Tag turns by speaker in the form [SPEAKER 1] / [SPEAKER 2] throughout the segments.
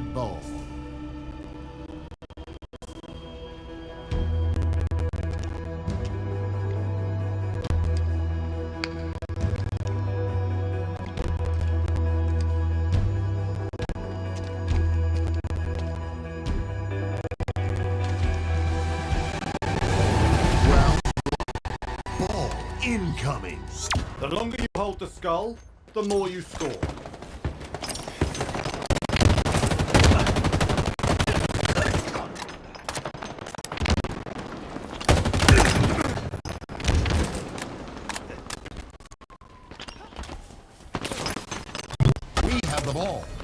[SPEAKER 1] Blood Bowl. Incoming.
[SPEAKER 2] The longer you hold the skull, the more you score.
[SPEAKER 1] We have the ball.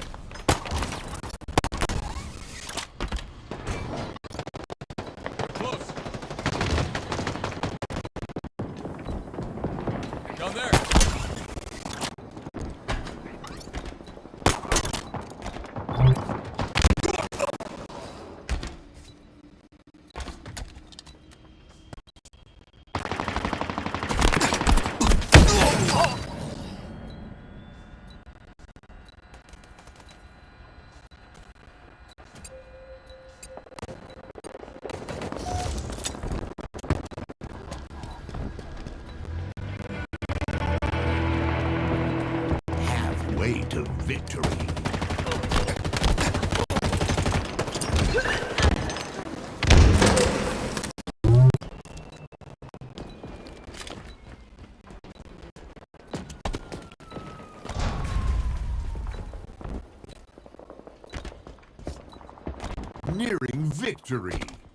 [SPEAKER 1] Halfway to victory. Nearing victory.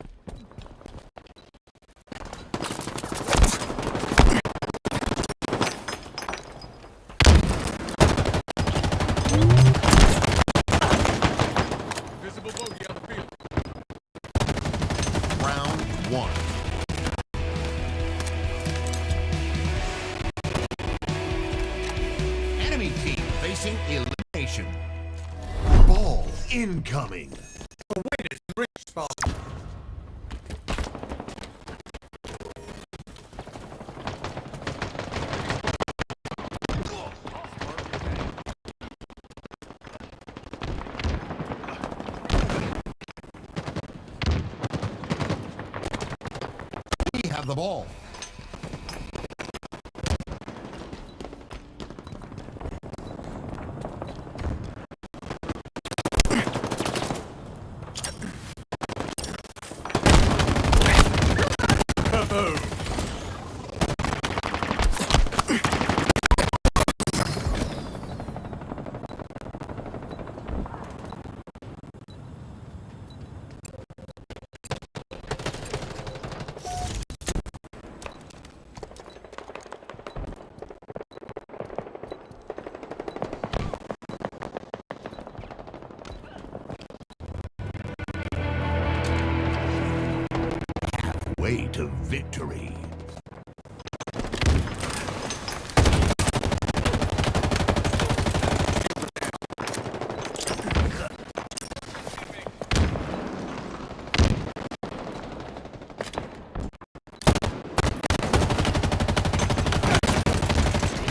[SPEAKER 1] One. Enemy team facing elimination. Ball incoming. We have the ball. Victory.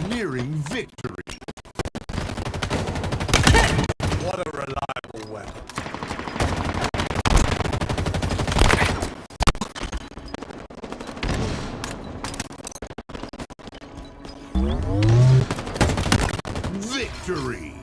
[SPEAKER 1] Nearing victory.
[SPEAKER 2] What a reliable weapon.
[SPEAKER 1] Victory.